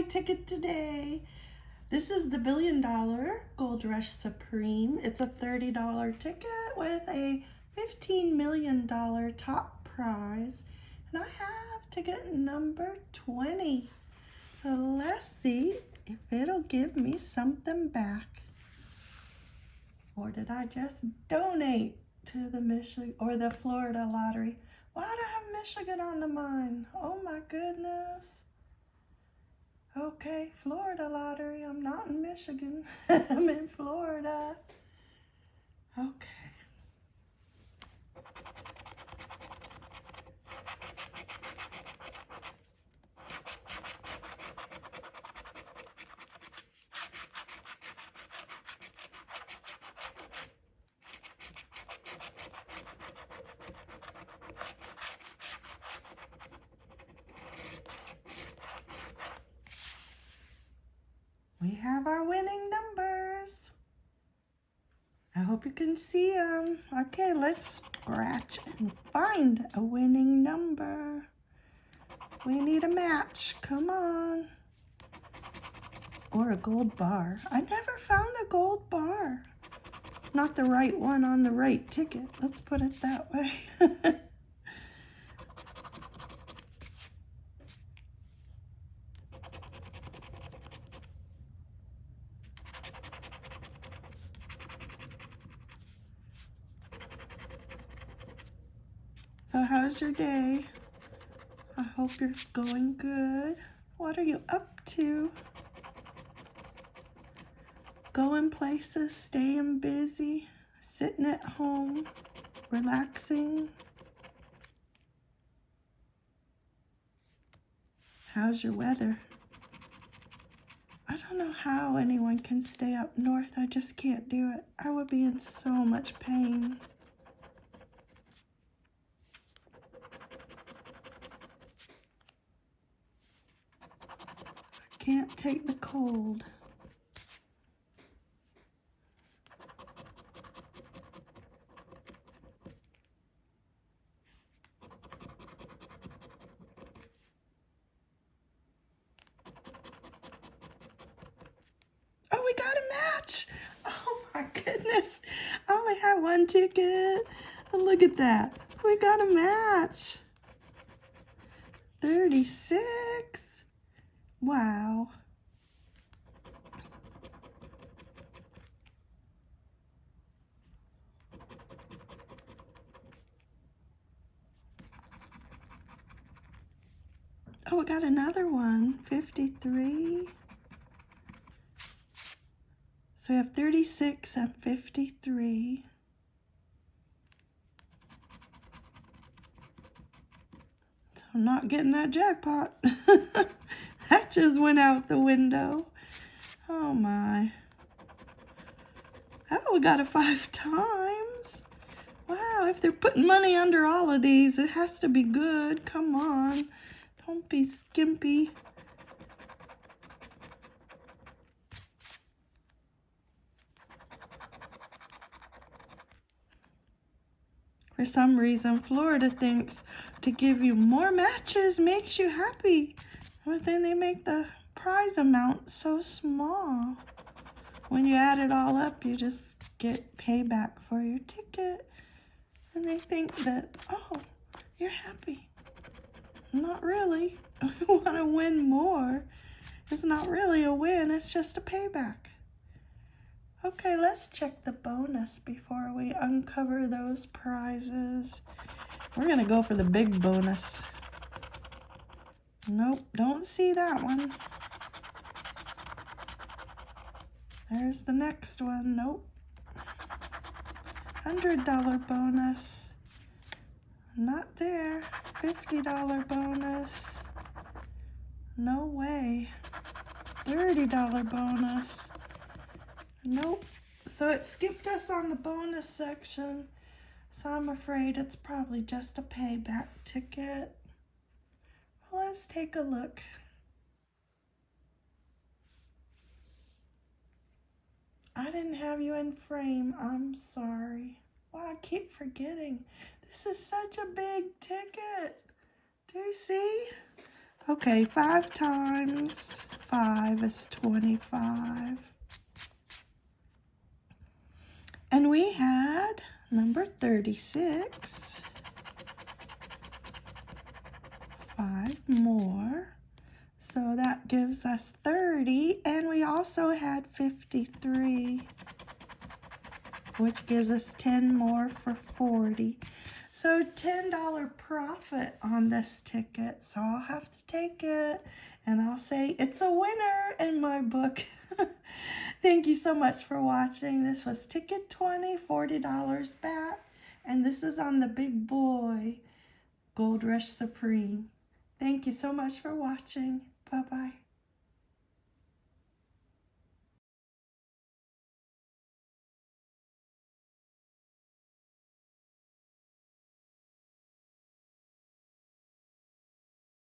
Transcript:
my ticket today. This is the Billion Dollar Gold Rush Supreme. It's a $30 ticket with a $15 million top prize. And I have ticket number 20. So let's see if it'll give me something back. Or did I just donate to the Michigan or the Florida lottery? Why do I have Michigan on the mind? Oh my goodness. Okay, Florida lottery. I'm not in Michigan. I'm in Florida. Okay. We have our winning numbers. I hope you can see them. Okay, let's scratch and find a winning number. We need a match. Come on. Or a gold bar. I never found a gold bar. Not the right one on the right ticket. Let's put it that way. So how's your day? I hope you're going good. What are you up to? Going places, staying busy, sitting at home, relaxing. How's your weather? I don't know how anyone can stay up north. I just can't do it. I would be in so much pain. Can't take the cold. Oh, we got a match. Oh my goodness. I only had one ticket. look at that. We got a match. 36. Wow. Oh, we got another one, 53. So we have 36 and 53. So I'm not getting that jackpot. just went out the window. Oh my. Oh, we got it five times. Wow, if they're putting money under all of these, it has to be good. Come on. Don't be skimpy. For some reason, Florida thinks to give you more matches makes you happy. But then they make the prize amount so small. When you add it all up, you just get payback for your ticket. And they think that, oh, you're happy. Not really. We want to win more. It's not really a win, it's just a payback. Okay, let's check the bonus before we uncover those prizes. We're going to go for the big bonus. Nope, don't see that one. There's the next one. Nope. $100 bonus. Not there. $50 bonus. No way. $30 bonus. Nope. So it skipped us on the bonus section. So I'm afraid it's probably just a payback ticket. Let's take a look. I didn't have you in frame. I'm sorry. Wow, I keep forgetting. This is such a big ticket. Do you see? Okay, five times 5 is 25. And we had number 36. Five more. So that gives us 30. And we also had 53, which gives us 10 more for 40. So $10 profit on this ticket. So I'll have to take it and I'll say it's a winner in my book. Thank you so much for watching. This was Ticket 20, $40 back. And this is on the big boy, Gold Rush Supreme. Thank you so much for watching. Bye-bye.